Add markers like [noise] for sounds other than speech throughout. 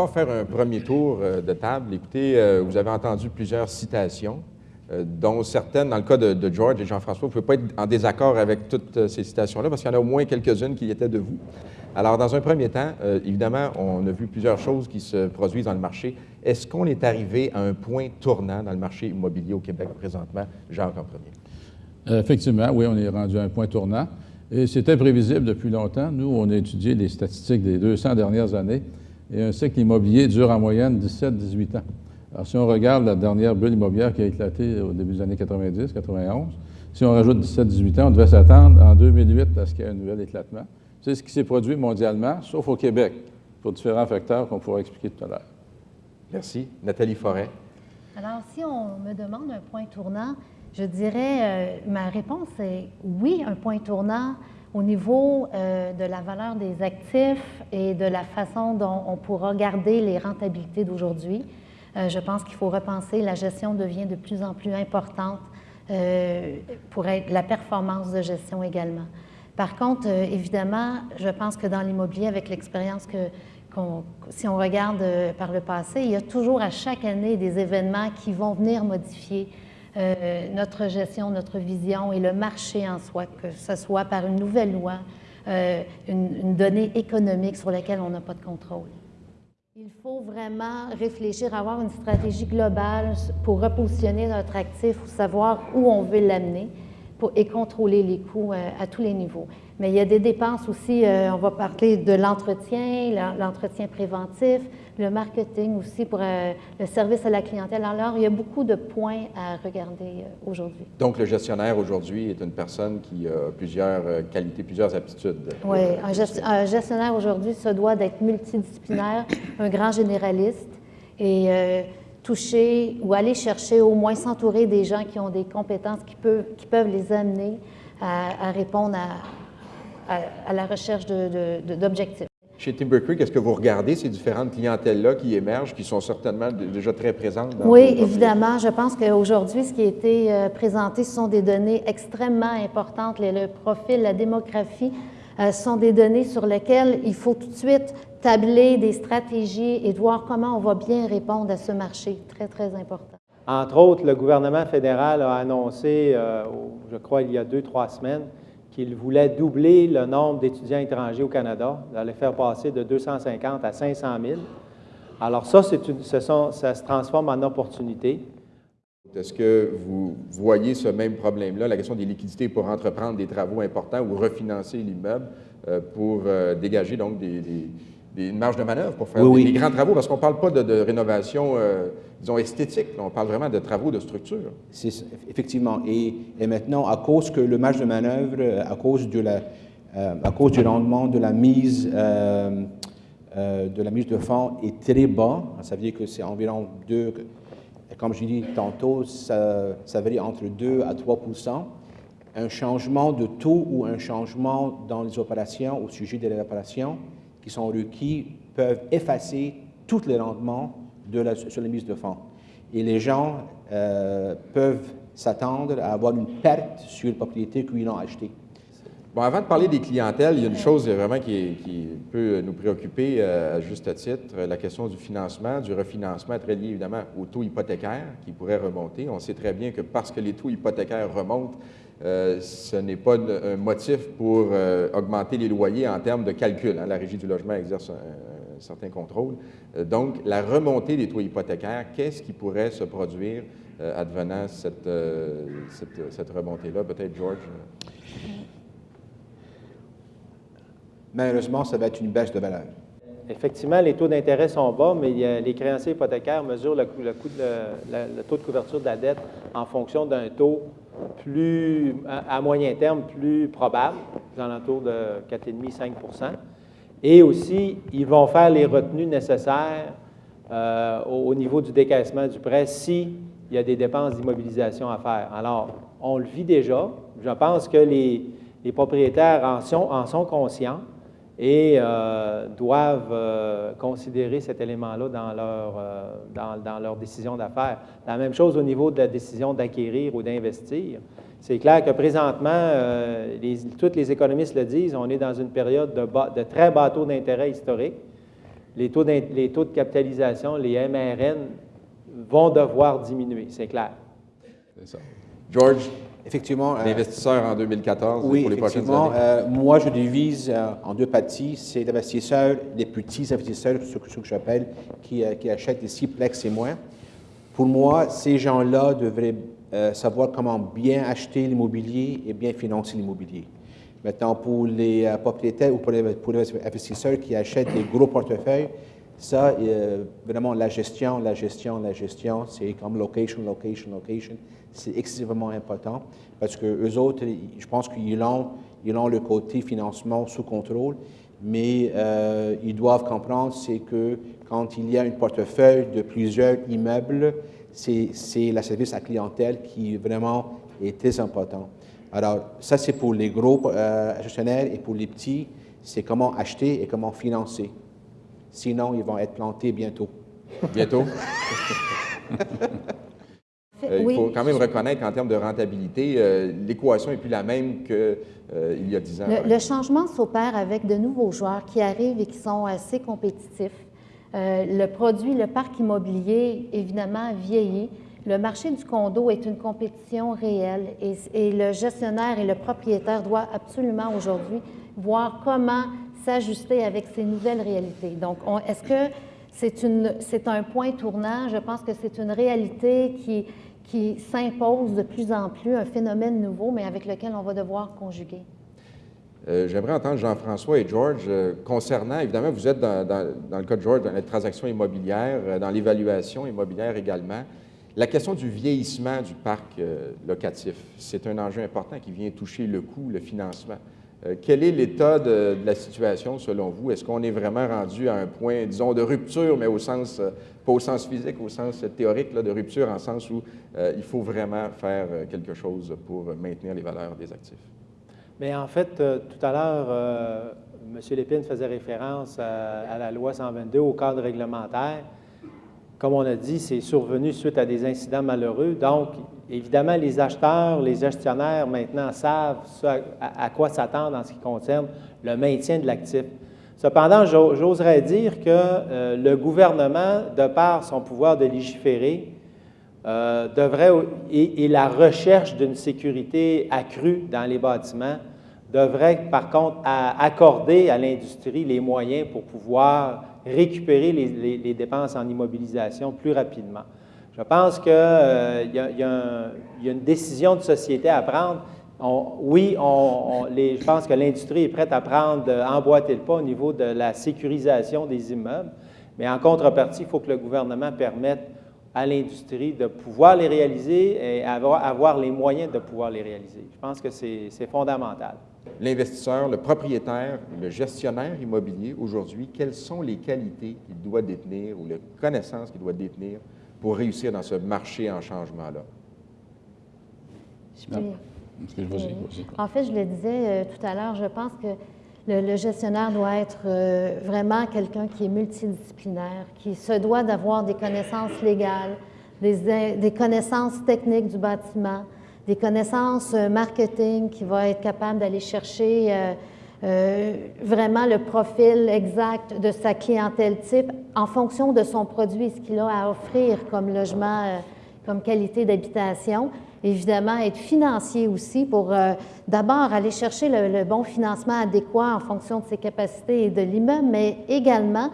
d'abord faire un premier tour euh, de table. Écoutez, euh, vous avez entendu plusieurs citations, euh, dont certaines, dans le cas de, George et Jean-François, vous ne pouvez pas être en désaccord avec toutes ces citations-là, parce qu'il y en a au moins quelques-unes qui étaient de vous. Alors, dans un premier temps, évidemment, on a vu plusieurs choses qui se produisent dans le marché. Est-ce qu'on est arrivé à un point tournant dans le marché immobilier au Québec présentement? Jacques en premier. Effectivement, oui, on est rendu à un point tournant. Et c'était prévisible depuis longtemps. Nous, on a étudié les statistiques des 200 dernières années et un cycle immobilier dure en moyenne 17-18 ans. Alors, si on regarde la dernière bulle immobilière qui a éclaté au début des années 90, 91, si on rajoute 17-18 ans, on devait s'attendre en 2008 à ce qu'il y ait un nouvel éclatement. C'est ce qui s'est produit mondialement, sauf au Québec, pour différents facteurs qu'on pourra expliquer tout à l'heure. Merci. Nathalie Forêt. Alors, si on me demande un point tournant, je dirais, euh, ma réponse est oui, un point tournant au niveau euh, de la valeur des actifs et de la façon dont on pourra garder les rentabilités d'aujourd'hui. Euh, je pense qu'il faut repenser, la gestion devient de plus en plus importante pour être la performance de gestion également. Par contre, évidemment, je pense que dans l'immobilier, avec l'expérience que, si on regarde par le passé, il y a toujours à chaque année des événements qui vont venir modifier euh, notre gestion, notre vision et le marché en soi, que ce soit par une nouvelle loi, euh, une, donnée économique sur laquelle on n'a pas de contrôle. Il faut vraiment réfléchir avoir une stratégie globale pour repositionner notre actif, savoir où on veut l'amener et contrôler les coûts euh, à tous les niveaux. Mais il y a des dépenses aussi, on va parler de l'entretien, l'entretien préventif, le marketing aussi pour euh, le service à la clientèle. Alors, il y a beaucoup de points à regarder euh, aujourd'hui. Donc, le gestionnaire aujourd'hui est une personne qui a plusieurs euh, qualités, plusieurs aptitudes. Oui, un, gestionnaire aujourd'hui se doit d'être multidisciplinaire, un grand généraliste et toucher ou aller chercher au moins s'entourer des gens qui ont des compétences qui peuvent, qui peuvent les amener à, répondre à, à, la recherche d'objectifs. Chez Timber Creek, est-ce que vous regardez ces différentes clientèles-là qui émergent, qui sont certainement déjà très présentes? Dans oui, évidemment. Je pense qu'aujourd'hui, ce qui a été euh, présenté, ce sont des données extrêmement importantes. Le, profil, la démographie euh, sont des données sur lesquelles il faut tout de suite tabler des stratégies et de voir comment on va bien répondre à ce marché. Très, très important. Entre autres, le gouvernement fédéral a annoncé, euh, je crois il y a deux, trois semaines, qu'il voulait doubler le nombre d'étudiants étrangers au Canada, les faire passer de 250 à 500 000. Alors ça, ça se transforme en opportunité. Est-ce que vous voyez ce même problème-là, la question des liquidités pour entreprendre des travaux importants ou refinancer l'immeuble euh, pour euh, dégager donc des, une marge de manœuvre pour faire des, grands travaux, parce qu'on ne parle pas de, rénovation, euh, disons, esthétique, on parle vraiment de travaux de structure. Effectivement. Et, maintenant, à cause que le marge de manœuvre, à cause, de la, euh, à cause du rendement de la mise, euh, de la mise de fonds est très bas, ça veut dire que c'est environ 2, comme je dit tantôt, ça, ça varie entre 2 à 3% un changement de taux ou un changement dans les opérations, au sujet des opérations, qui sont requis peuvent effacer tous les rendements sur les mises de fonds. Et les gens euh, peuvent s'attendre à avoir une perte sur les propriétés qu'ils ont achetées. Bon, avant de parler des clientèles, il y a une chose vraiment qui, peut nous préoccuper euh, à juste titre, la question du financement, du refinancement très lié évidemment au taux hypothécaire qui pourrait remonter. On sait très bien que parce que les taux hypothécaires remontent, euh, ce n'est pas un motif pour euh, augmenter les loyers en termes de calcul. Hein. La Régie du logement exerce un, certain contrôle. Donc, la remontée des taux hypothécaires, qu'est-ce qui pourrait se produire advenant cette remontée-là? Peut-être, George? Malheureusement, ça va être une baisse de valeur. Effectivement, les taux d'intérêt sont bas, mais les créanciers hypothécaires mesurent le, coût le, taux de couverture de la dette en fonction d'un taux plus, à, moyen terme, plus probable, aux alentours de 4,5-5% Et aussi, ils vont faire les retenues nécessaires euh, au, niveau du décaissement du prêt s'il y a des dépenses d'immobilisation à faire. Alors, on le vit déjà. Je pense que les, propriétaires en sont conscients et euh, doivent euh, considérer cet élément-là dans, leur, euh, dans, leur décision d'affaires. La même chose au niveau de la décision d'acquérir ou d'investir. C'est clair que présentement, les, tous les économistes le disent, on est dans une période de, de très bas taux d'intérêt historique. les taux, les taux de capitalisation, les MRN, vont devoir diminuer, c'est clair. C'est ça. George, Effectivement. euh, l'investisseur en 2014 Oui, pour les prochaines années. euh, moi, je divise euh, en deux parties. C'est l'investisseur, les petits investisseurs, ceux, que- ceux que j'appelle, qui, qui achètent des sixplex et moins. Pour moi, ces gens-là devraient savoir comment bien acheter l'immobilier et bien financer l'immobilier. Maintenant, pour les propriétaires ou pour les, pour les investisseurs qui achètent des gros portefeuilles, ça, euh, vraiment, la gestion, la gestion, la gestion, c'est comme location, location, location. C'est excessivement important parce que eux autres, je pense qu'ils ont, ils ont le côté financement sous contrôle, mais euh, ils doivent comprendre, c'est que quand il y a un portefeuille de plusieurs immeubles, c'est c'est la service à clientèle qui vraiment est très important. Alors, ça, c'est pour les gros euh, gestionnaires et pour les petits, c'est comment acheter et comment financer. Sinon, ils vont être plantés bientôt. Bientôt? [laughs] Euh, il oui, faut quand même reconnaître qu'en termes de rentabilité, euh, l'équation n'est plus la même qu'il y a 10 ans. Le, le changement s'opère avec de nouveaux joueurs qui arrivent et qui sont assez compétitifs. Euh, le produit, le parc immobilier, évidemment, vieillit. Le marché du condo est une compétition réelle et, et le gestionnaire et le propriétaire doivent absolument aujourd'hui voir comment s'ajuster avec ces nouvelles réalités. Donc, on- est-ce que c'est un point tournant? Je pense que c'est une réalité qui, qui s'impose de plus en plus, un phénomène nouveau, mais avec lequel on va devoir conjuguer. Euh, J'aimerais entendre Jean-François et George euh, concernant, évidemment, vous êtes dans, le cas de George, dans les transactions immobilières, euh, dans l'évaluation immobilière également. La question du vieillissement du parc locatif, c'est un enjeu important qui vient toucher le coût, le financement. Euh, quel est l'état de, la situation selon vous? Est-ce qu'on est vraiment rendu à un point, disons, de rupture, mais au sens, euh, pas au sens physique, au sens théorique, là, de rupture en sens où euh, il faut vraiment faire quelque chose pour maintenir les valeurs des actifs? Mais en fait, tout à l'heure, M. Lépine faisait référence à la loi 122, au cadre réglementaire. Comme on a dit, c'est survenu suite à des incidents malheureux. Donc, évidemment, les acheteurs, les gestionnaires maintenant savent à, quoi s'attendre en ce qui concerne le maintien de l'actif. Cependant, j'o- j'oserais dire que euh, le gouvernement, de par son pouvoir de légiférer, euh, devrait, et, la recherche d'une sécurité accrue dans les bâtiments devrait, par contre, accorder à l'industrie les moyens pour pouvoir récupérer les, dépenses en immobilisation plus rapidement. Je pense qu'il il y a une décision de société à prendre. Oui, je pense que l'industrie est prête à prendre, euh, emboîter le pas au niveau de la sécurisation des immeubles, mais en contrepartie, il faut que le gouvernement permette à l'industrie de pouvoir les réaliser et avoir, les moyens de pouvoir les réaliser. Je pense que c'est fondamental. L'investisseur, le propriétaire, le gestionnaire immobilier, aujourd'hui, quelles sont les qualités qu'il doit détenir ou les connaissances qu'il doit détenir pour réussir dans ce marché en changement-là? En fait, je le disais euh, tout à l'heure, je pense que le, le gestionnaire doit être euh, vraiment quelqu'un qui est multidisciplinaire, qui se doit d'avoir des connaissances légales, des, des connaissances techniques du bâtiment, des connaissances marketing, qui va être capable d'aller chercher euh, euh, vraiment le profil exact de sa clientèle type en fonction de son produit, ce qu'il a à offrir comme logement, euh, comme qualité d'habitation. Évidemment, être financier aussi pour d'abord aller chercher le bon financement adéquat en fonction de ses capacités et de l'immeuble, mais également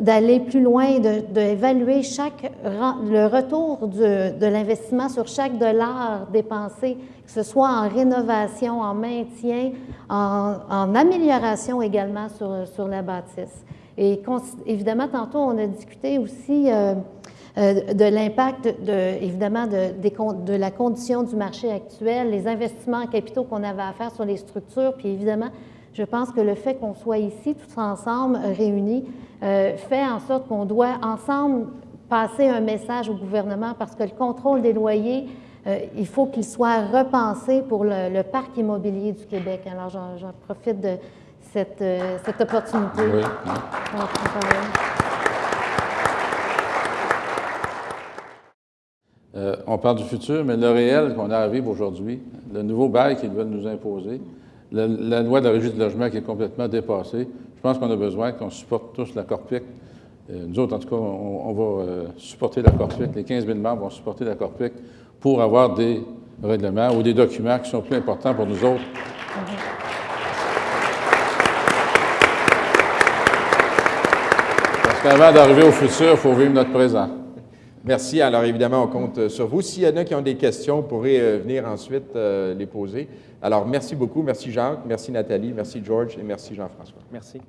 d'aller plus loin, de- d'évaluer chaque le retour de, de l'investissement sur chaque dollar dépensé, que ce soit en rénovation, en maintien, en, amélioration également sur, sur la bâtisse. Et évidemment, tantôt, on a discuté aussi euh, euh, de l'impact, de, évidemment, de, de la condition du marché actuel, les investissements en capitaux qu'on avait à faire sur les structures, puis évidemment, je pense que le fait qu'on soit ici tous ensemble euh, réunis euh, fait en sorte qu'on doit ensemble passer un message au gouvernement parce que le contrôle des loyers, euh, il faut qu'il soit repensé pour le, le parc immobilier du Québec. Alors, j'en profite de cette, euh, cette opportunité. Oui. Euh, on parle du futur, mais le réel qu'on a à vivre aujourd'hui, le nouveau bail qu'ils veulent nous imposer, la, loi de la régie du logement qui est complètement dépassée, je pense qu'on a besoin qu'on supporte tous la Corpic Euh, nous autres, en tout cas, on, va euh, supporter la Corpic. Les 15 000 membres vont supporter la Corpic pour avoir des règlements ou des documents qui sont plus importants pour nous autres. Parce qu'avant d'arriver au futur, il faut vivre notre présent. Merci. Alors, évidemment, on compte sur vous. S'il y en a qui ont des questions, vous pourrez euh, venir ensuite les poser. Alors, merci beaucoup. Merci Jacques, merci Nathalie, merci George et merci Jean-François. Merci.